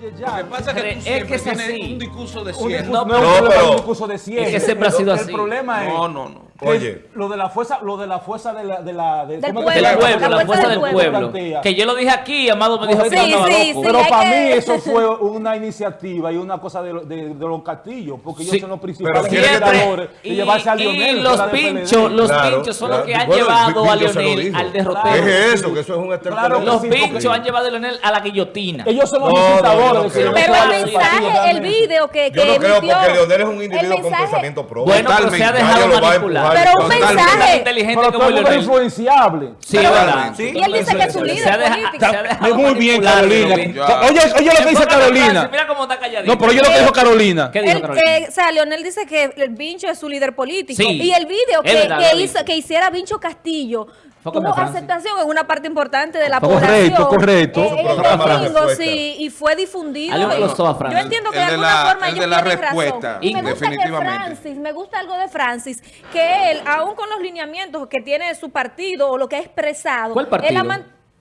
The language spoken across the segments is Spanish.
Lo que pasa es que tú Es que siempre es tienes así. un discurso de cierre. No, no, es un no, problema, pero- un discurso de cierre. Es que siempre ha sido El así. problema es No, no, no. Que Oye. lo de la fuerza, lo de la fuerza de la, de la de, Del ¿cómo es que pueblo, la fuerza del pueblo. Que yo lo dije aquí, Amado me dijo que Sí, estaba sí, loco. sí. Pero para que- mí eso fue una iniciativa y una cosa de, lo- de- de los castillos, porque ellos Sí, son los principales de y, llevarse a y Lionel. los pinchos, los Claro, pinchos son claro. los que han Bueno, llevado a Lionel al derrotero. Deje eso, que eso es un Claro, estercolero. Los pinchos han llevado a Lionel a la guillotina. Ellos son los que no Pero el mensaje, el video que, que Yo no creo porque Leonel es un el individuo con pensamiento propio. Bueno, pero se ha dejado manipular. Pero un mensaje. Inteligente Pero como todo es influenciable. Sí, Pero- ¿verdad? Sí. Y él dice que es su líder político. Muy bien, Carolina. Oye, oye lo que dice Carolina. Mira cómo está calladito. No, pero oye lo que dijo Carolina. ¿Qué dijo Carolina? eh, o sea, Leonel dice que el Vincho es su líder político. Sí. y el video que, que hizo, hiciera Vincho Castillo tuvo aceptación en una parte importante de la Correcto, población. correcto. Eh, domingo, respuesta. sí, y fue difundido. Yo entiendo que El de alguna la- forma el ellos de la tienen razón. respuesta, Y me gusta que. Francis, me gusta algo de Francis, que él, aún con los lineamientos que tiene su partido o lo que ha expresado, ¿Cuál partido? él ha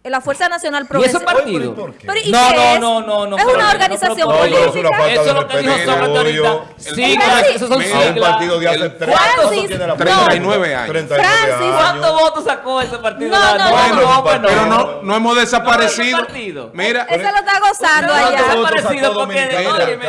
man- la Fuerza Nacional ¿Y ese Progresista. ¿y No, qué no, es? no, no, no, Es una no, organización No, política. Eso es lo que dijo Sócrates ahorita. Siglas, esos son un partido de hace El- 30 Francis, tiene la no. 39 años. 39 Francis, años. ¿Cuántos votos sacó ese partido? No, no, no, no. Pero no, no hemos desaparecido. No. Mira, Ese lo está gozando No, ¿Cuántos allá. desaparecido porque,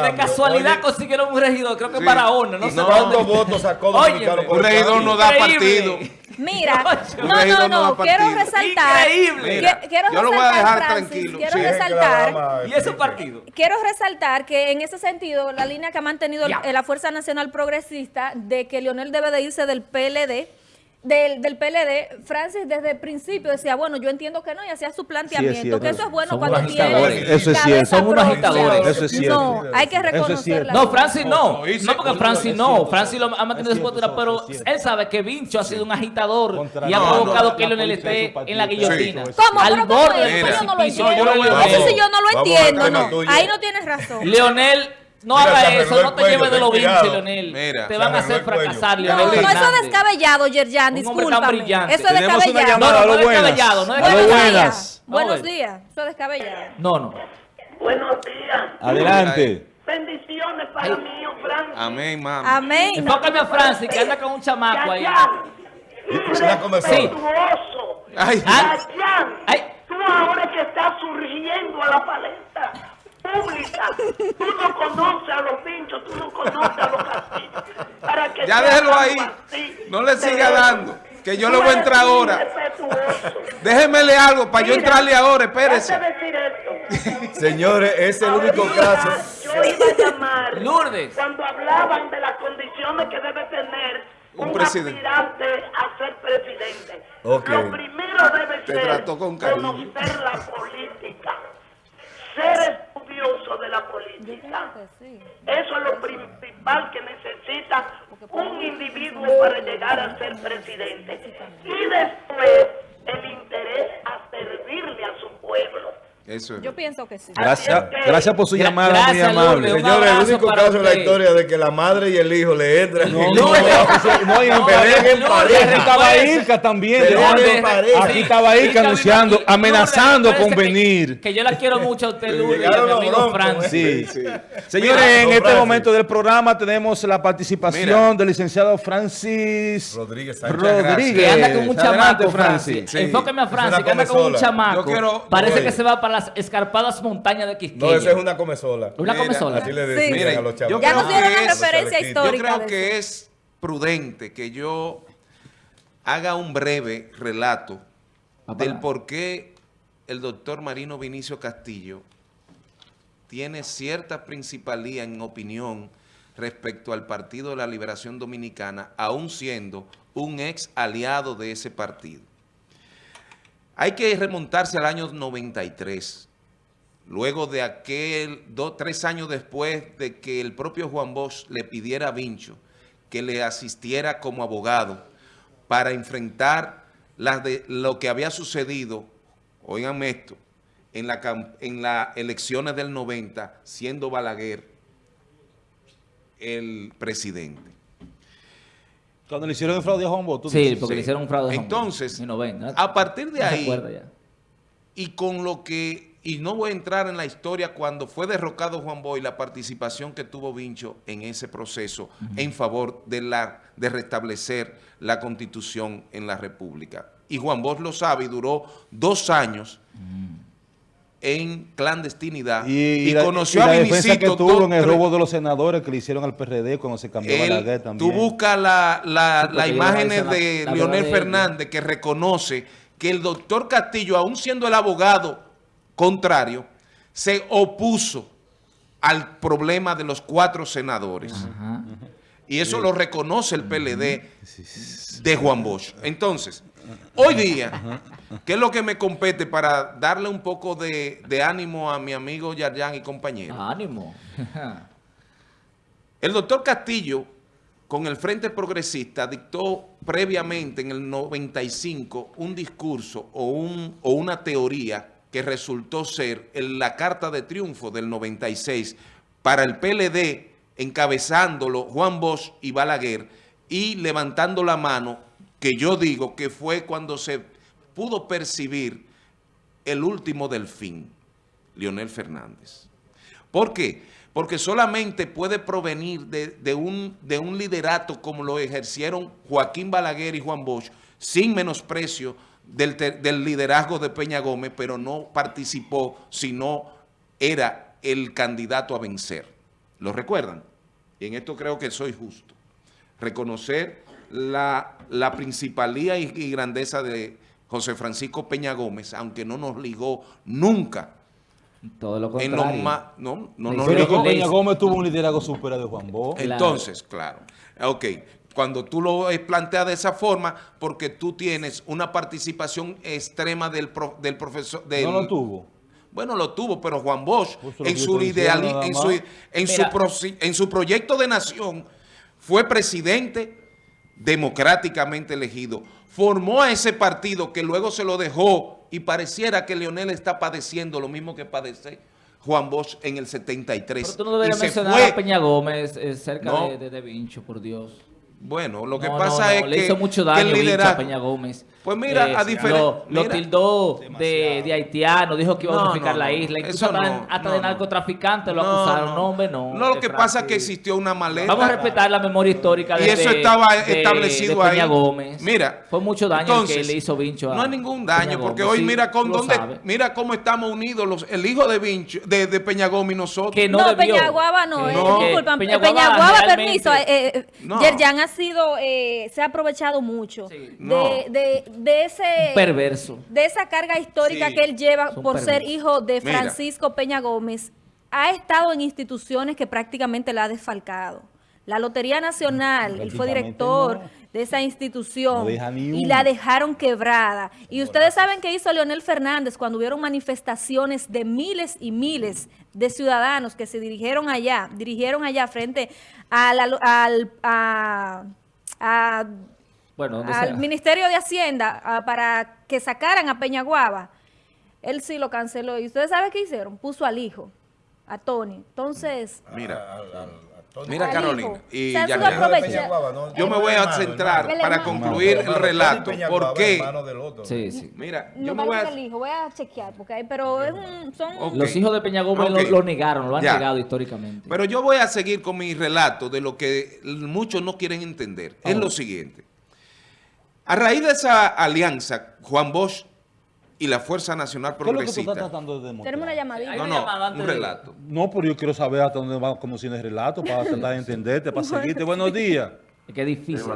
de casualidad Oye, consiguieron un regidor, creo que Sí. Barahona, no ¿Y sé ¿Cuántos votos sacó Dominicano un el regidor no da Increíble. partido. Mira, no, no, no quiero resaltar. Increíble. Que- quiero yo lo voy a resaltar, dejar Francis, tranquilo. Quiero Sí, resaltar. dama ¿Y ese partido? Quiero resaltar que en ese sentido, la línea que ha mantenido Ya. la Fuerza Nacional Progresista de que Leonel debe de irse del PLD, del, del PLD, Francis desde el principio decía, bueno, yo entiendo que no, y hacía su planteamiento, que eso es bueno Son cuando tiene agitadores. Eso es cabeza cierto. Son unos agitadores. Eso es cierto. No, hay que Eso es No, Francis no. No, porque Francis no. Francis lo ha mantenido su postura, pero él sabe que Vincho ha sido un agitador Contra- y ha provocado que Leonel esté en la guillotina. ¿Cómo? Al ¿Pero cómo borde del Eso yo no lo precipicio. Eso sí yo no lo entiendo, no. Ahí no tienes razón. Leonel, no Mira, haga eso, no te lleves de ten lo vinci, cuidado. Leonel. Mira, te van a hacer fracasar, No, Leonel. no, eso es descabellado, Yerjan, discúlpame. Eso es descabellado. No, no, no es descabellado, no es buenas. Buenos días. Eso es descabellado. No, no. Buenos días. Adelante. Bendiciones para mí, Francis. amén, mami. Amén. Enfócame a Francis, que anda con un chamaco ahí. Es una conversación. Ay, Ay. tú ahora que estás surgiendo a la palestra tú no conoces a los pinchos, tú no conoces a los castillos. Para que ya déjelo ahí. así, No le siga dando. Que yo le voy a entrar ahora. Déjemele algo para yo entrarle ahora, espérese. déjame decir esto. Señores, es el único caso. Yo iba a llamar Lourdes. cuando hablaban de las condiciones que debe tener Un un, presidente. aspirante a ser presidente. Lo primero debe Te ser trató con cariño. conocer la política, ser estudioso de Eso es lo principal que necesita un individuo para llegar a ser presidente. Y después Eso es. Yo pienso que sí. Gracias, gracias por su Gra- llamada, muy amable. Señores, el único caso en la historia de que la madre y el hijo le entran No, no, no, y en pareja. estaba recuérdese. Irka también. Aquí estaba Irka anunciando, amenazando con venir. Que yo la quiero mucho a usted, Lourdes, y a mi amigo. Sí. Sí. Señores, en este momento del programa tenemos la participación del licenciado Francis Rodríguez. Rodríguez. Que anda con un chamaco, Francis. Enfóqueme a Francis, que anda con un chamaco. Parece que se va para las escarpadas montañas de Quisqueya. No, esa es una comezola. Una Mira, comezola. Así le Sí. decían Mire, a los yo chavos. Ya creo nos dieron que una es- referencia Yo Yo histórica. creo que eso. es prudente que yo haga un breve relato Papá. del por qué el doctor Marino Vinicio Castillo tiene cierta principalía en opinión respecto al Partido de la Liberación Dominicana, aún siendo un ex aliado de ese partido. Hay que remontarse al año 93, luego de aquel, dos, tres años después de que el propio Juan Bosch le pidiera a Vincho que le asistiera como abogado para enfrentar las de, lo que había sucedido, oiganme esto, en las en las elecciones del 90, siendo Balaguer el presidente. Cuando le hicieron el fraude a Juan Bosch. Sí, porque le hicieron un fraude. a Juan Entonces, no ven, ¿no? a partir de No ahí, ya. y con lo que y no voy a entrar en la historia cuando fue derrocado Juan Bosch y la participación que tuvo Vincho en ese proceso en favor de, la, de restablecer la constitución en la República. Y Juan Bosch lo sabe y duró dos años en clandestinidad y, la- conoció y a la defensa Vinicito. que tuvo en el robo de los senadores que le hicieron al PRD cuando se cambió él- Balaguer también. Tú buscas la, la, Sí, porque las imágenes de Leonel de Fernández que reconoce que el doctor Castillo, aún siendo el abogado contrario, se opuso al problema de los cuatro senadores. Ajá. Y eso lo reconoce el PLD de Juan Bosch. Entonces, hoy día, ¿qué es lo que me compete para darle un poco de, de ánimo a mi amigo Yarjan y compañero? Ánimo. El doctor Castillo, con el Frente Progresista, dictó previamente en el 95 un discurso o, un, o una teoría que resultó ser el- la carta de triunfo del 96 para el PLD, encabezándolo Juan Bosch y Balaguer, y levantando la mano, que yo digo que fue cuando se pudo percibir el último delfín, Leonel Fernández. ¿Por qué? Porque solamente puede provenir de, de un, de un liderato como lo ejercieron Joaquín Balaguer y Juan Bosch, sin menosprecio del, del liderazgo de Peña Gómez, pero no participó, sino era el candidato a vencer. ¿Lo recuerdan? Y en esto creo que soy justo. Reconocer la, la principalía y grandeza de José Francisco Peña Gómez, aunque no nos ligó nunca Todo lo en contrario. los más... No, no Pero ligó. Peña Gómez tuvo un liderazgo superior de Juan Bosch. Claro. Entonces, claro. Ok, cuando tú lo planteas de esa forma, porque tú tienes una participación extrema del, pro- del profesor... Del, No lo tuvo. Bueno, lo tuvo, pero Juan Bosch, Pues en su, ideal, en, su, en, su proci- en su proyecto de nación, fue presidente democráticamente elegido. Formó a ese partido que luego se lo dejó y pareciera que Leonel está padeciendo lo mismo que padece Juan Bosch en el 73. Pero tú no deberías mencionar fue. a Peña Gómez eh, cerca No. de, de, de Vincho, por Dios. Bueno, lo que No, pasa no, no, es le que, hizo mucho daño el a. Peña Gómez. Pues mira, a diferen- Lo, tildó de, de haitiano, dijo que iba a unificar no, la isla, incluso eso hasta, no, hasta no, de no. narcotraficante lo acusaron. No, hombre, no. No, lo que pasa es que existió una maleta. Vamos a respetar la memoria histórica de Y eso estaba de- establecido de Peña ahí. Gómez. Mira, Fue mucho daño el que le hizo Vincho a No hay ningún Peña daño, porque Gómez. hoy Sí, mira con dónde, mira cómo estamos unidos los, el hijo de Vincho, de, de Peña Gómez y nosotros. Que no. Peñaguaba no, eh, Peñaguaba realmente- permiso, eh, eh, No. Yerjan ha sido, eh, se ha aprovechado mucho Sí. No. de, de, ese... Perverso. de esa carga histórica Sí. que él lleva por ser hijo de Mira. Francisco Peña Gómez, ha estado en instituciones que prácticamente la ha desfalcado. La Lotería Nacional, él fue director no. De esa institución No y la dejaron quebrada. Y ustedes saben qué hizo Leonel Fernández cuando hubieron manifestaciones de miles y miles de ciudadanos que se dirigieron allá, dirigieron allá frente a la lo- al, a- a Bueno, al sea. Ministerio de Hacienda ah, para que sacaran a Peñaguaba, él sí lo canceló. ¿Y ustedes saben qué hicieron? Puso al hijo, a Tony. Entonces, Mira, Tony. Mira Carolina. Y ya yo me voy a centrar hermano. para concluir el relato. ¿Por qué? Sí, sí. Mira, no yo me voy a... el hijo, voy a chequear, porque hay, pero es un, son... Los hijos de Peña Gómez lo, lo negaron, lo han Ya. negado históricamente. Pero yo voy a seguir con mi relato de lo que muchos no quieren entender. Es Ahora. lo siguiente. A raíz de esa alianza, Juan Bosch y la Fuerza Nacional ¿Qué es lo que tú estás Progresista. tratando de demostrar? Tenemos una llamadita. No, no, un de- relato. No, pero yo quiero saber hasta dónde va conociendo el relato para tratar de entenderte, para seguirte. Buenos días. Es que es difícil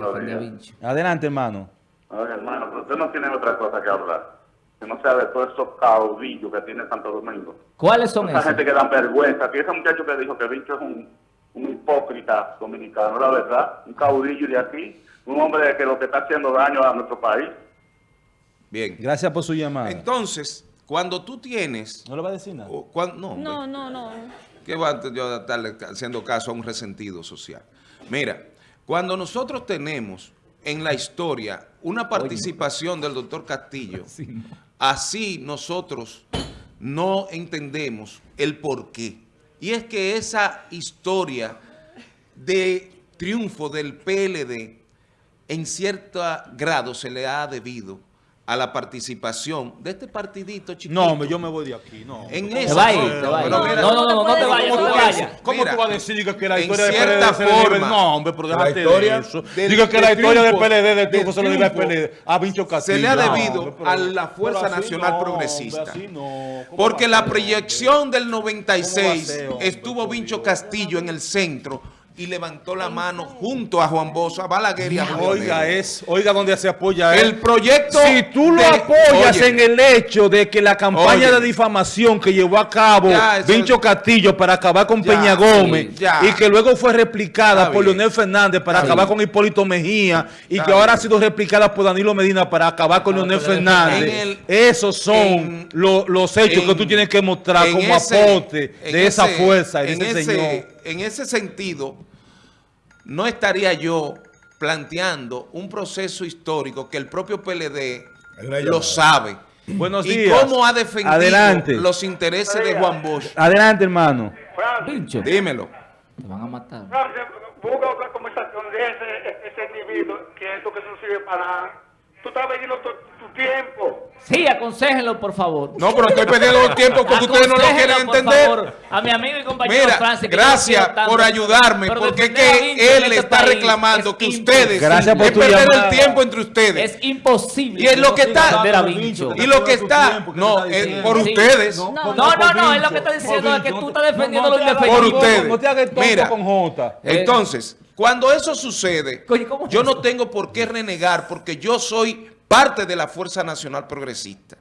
Sí. Adelante, hermano. Oye, hermano, pero usted no tiene otra cosa que hablar. Que no sea de todos esos caudillos que tiene Santo Domingo. ¿Cuáles son Esa esos? gente que dan vergüenza. Que ese muchacho que dijo que Vincho es un, un hipócrita dominicano, la verdad. Un caudillo de aquí. Un hombre que lo que está haciendo daño a nuestro país. Bien. Gracias por su llamada. Entonces, cuando tú tienes... ¿No le va a decir nada? o no. No, no, no. ¿Qué va a yo a estarle haciendo caso a un resentido social? Mira, cuando nosotros tenemos en la historia una participación del doctor Castillo, así nosotros no entendemos el por qué. Y es que esa historia de triunfo del PLD en cierto grado se le ha debido a la participación de este partidito chiquito. No, yo me voy de aquí, no. En Te esa va ir, te va No, mira, no, no, no, no te vayas, no te vayas. ¿Cómo Mira, tú vas a decir que, la historia cierta PLD se le No, hombre, pero la déjate historia de eso. Digo que la historia del PLD de del triunfo se le debe al PLD. A Vincho Castillo. se le ha debido pero- a la Fuerza Nacional no, Progresista. hombre, no. ¿Cómo Porque la proyección del ¿Cómo va 96 a ser, hombre, estuvo Vincho? Castillo en el centro y levantó la mano junto a Juan Bosch, a Balaguer y a Julio Oiga, Negro. es, oiga donde se apoya El él. proyecto Si tú lo de- apoyas Oye, en el hecho de que la campaña Oye. de difamación que llevó a cabo Ya, Vincho Castillo para acabar con Ya, Peña Gómez sí, ya. y que luego fue replicada por. Leonel Fernández para acabar con Hipólito Mejía y que ahora ha sido replicada por Danilo Medina para acabar con Ah, Leonel Fernández. El- Esos son en- lo- los hechos que tú tienes que mostrar como ese- aporte de esa fuerza, de en ese, ese- señor. En ese sentido, no estaría yo planteando un proceso histórico que el propio PLD lo sabe. Buenos y días. cómo ha defendido Adelante. los intereses de Juan Bosch. Adelante, hermano. Francis, Dímelo. te van a matar. Francis, busca otra conversación de ese, ese individuo que esto que eso no sirve para nada. Tú estás vendiendo tu, tu tiempo. Sí, aconséjenlo, por favor. No, pero estoy perdiendo el tiempo porque ustedes no lo quieren por entender. favor, a mi amigo y compañero Mira, Francis. yo gracias por ayudarme, porque es que él este está reclamando es que ustedes Gracias por es perder llamada. el tiempo entre ustedes. Es imposible. Y es lo que no está- y lo que está, tiempo, ¿qué no, eh, por Sí. ustedes, No, No, no, no, es lo que está diciendo es que tú estás defendiendo lo Por indefendible. ustedes. No te hagas tonto Mira. con Jota. Entonces, cuando eso sucede, Coño, ¿cómo es yo no tengo por qué renegar porque yo soy parte de la Fuerza Nacional Progresista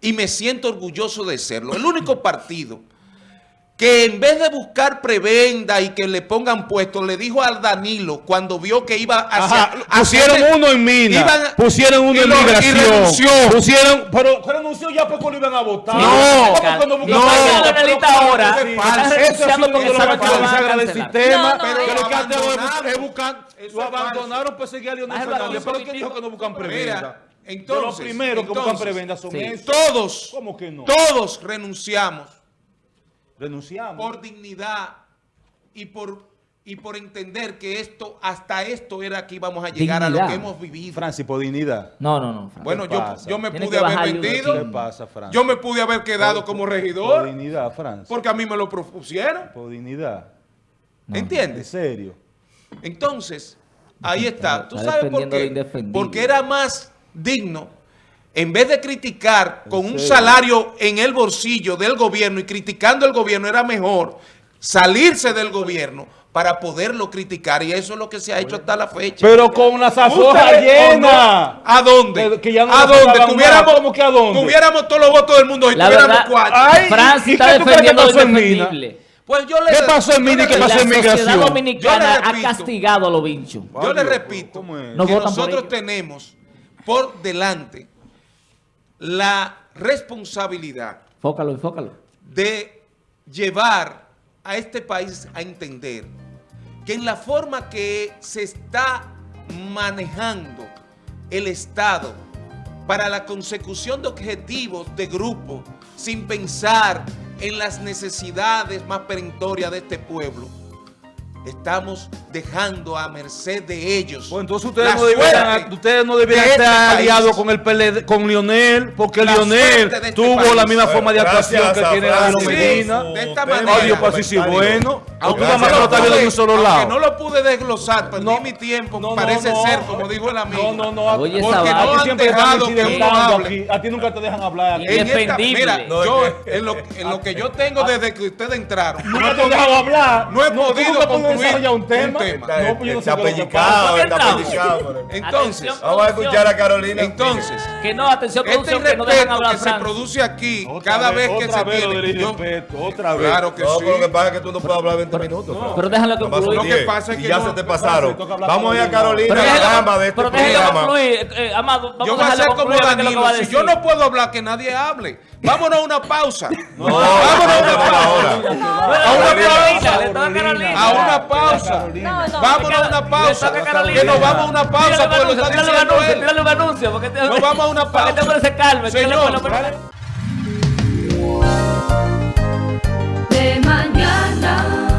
y me siento orgulloso de serlo. El único partido que en vez de buscar prebenda y que le pongan puestos, le dijo al Danilo cuando vio que iba hacia... Ajá, pusieron hacia- uno en mina, iban pusieron uno y en lo- migración, renunció. pusieron, pero renunció ya porque lo iban a votar. No, ¿Cómo que no buscan no, Pero ahora que del sistema, No, no, pero que lo abandonaron para seguir a Leonel Fernández, pero ¿quién dijo que no buscan prebenda? Entonces, de los primeros que buscan prebenda son sí. esos. Todos, ¿Cómo que no? todos renunciamos Renunciamos. por dignidad y por, y por entender que esto, hasta esto era que íbamos a llegar a lo que hemos vivido. Francis, por dignidad. No, no, no. Francis. Bueno, ¿qué yo, yo me pude haber vendido, ¿Qué pasa, Francis? yo me pude haber quedado como Por regidor, dignidad, Francis. porque a mí me lo propusieron, Por dignidad. En ¿entiendes? serio. Entonces, ahí está. ¿Tú Está sabes por qué? Porque era más digno, en vez de criticar con un salario en el bolsillo del gobierno y criticando el gobierno, era mejor salirse del gobierno para poderlo criticar. Y eso es lo que se ha hecho hasta la fecha. Pero con las Ustedes, llenas. ¿A dónde? Que- que ya no ¿A dónde? Tuviéramos. ¿Cómo que a dónde? tuviéramos todos los votos del mundo y La tuviéramos verdad, cuatro. Ay, Francis ¿y está defendiendo lo pasó en Mina? indefendible. Pues yo le ¿Qué pasó en Mina y qué pasó La en sociedad migración? dominicana Yo le ha castigado a los vinchos. Yo le repito ¿cómo es? No que nosotros tenemos por delante la responsabilidad Fócalo, enfócalo. de llevar a este país a entender que en la forma que se está manejando el Estado para la consecución de objetivos de grupo sin pensar en las necesidades más perentorias de este pueblo, estamos dejando a merced de ellos. Pues entonces ustedes la no debieran, ustedes no de debieran este estar país. aliados con el PLD, con Lionel, porque La Lionel este tuvo país. la misma forma de actuación que tiene Danilo Medina. de esta manera. Oye, pues sí, bueno. Aunque Aunque nada más gracias lo a está viendo de un solo Aunque lado. no lo pude desglosar, perdí No, mi tiempo, no, no, parece no. ser, como dijo el amigo. No, no, no. Oye, porque siempre te dejado que uno hable. aquí. A ti nunca te dejan hablar. Indefendible. mira, No, yo en lo, en lo que yo tengo desde que ustedes entraron, no he podido, hablar. no he podido desarrollar un tema. un tema. No, pues yo no sé está qué es lo que pellicado, está pero- Entonces, Atención. Vamos a escuchar a Carolina. entonces, Que no, atención, este que no dejan irrespeto hablar que se produce aquí Otra cada vez, que se vez tiene. del yo- irrespeto, otra vez. claro que No, sí. pero lo que pasa es que tú no puedes hablar 20 minutos. Pero déjalo. Lo que 10, pasa es que ya no- se te pasaron. Vamos a ir a Carolina, Pero la déjalo- dama de este pero déjalo programa. concluir, eh, Amado, vamos Yo voy a ser como Danilo. Si yo no puedo hablar, que nadie hable. Vámonos a una pausa. No, vámonos A una pausa. a una pausa. No, no. Vámonos a una pausa. Que nos vamos a una pausa, porque lo está diciendo anuncio, él. tírale un anuncio, te- Nos vamos a una Para que pausa. se calme. Señor. De mañana.